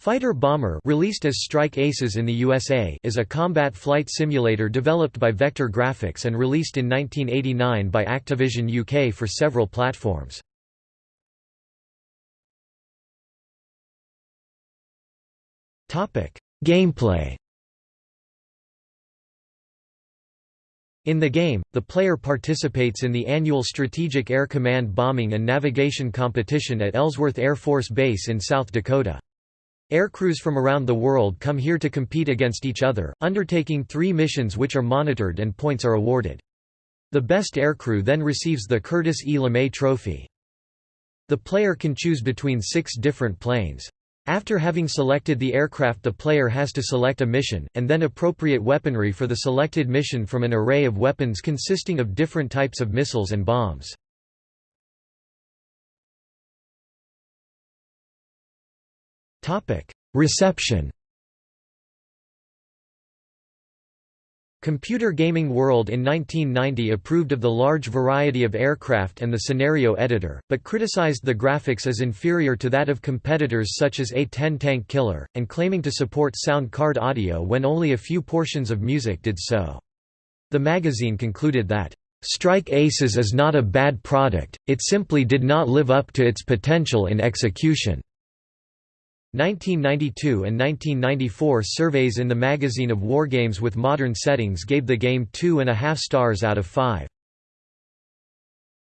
Fighter Bomber released as Strike Aces in the USA is a combat flight simulator developed by Vektor Grafix and released in 1989 by Activision UK for several platforms. Gameplay In the game, the player participates in the annual Strategic Air Command Bombing and Navigation Competition at Ellsworth Air Force Base in South Dakota. Aircrews from around the world come here to compete against each other, undertaking three missions which are monitored and points are awarded. The best aircrew then receives the Curtis E. LeMay Trophy. The player can choose between six different planes. After having selected the aircraft the player has to select a mission, and then appropriate weaponry for the selected mission from an array of weapons consisting of different types of missiles and bombs. Reception Computer Gaming World in 1990 approved of the large variety of aircraft and the scenario editor, but criticized the graphics as inferior to that of competitors such as A-10 Tank Killer, and claiming to support sound card audio when only a few portions of music did so. The magazine concluded that, "...Strike Aces is not a bad product, it simply did not live up to its potential in execution." 1992 and 1994 surveys in the magazine of wargames with modern settings gave the game two and a half stars out of five.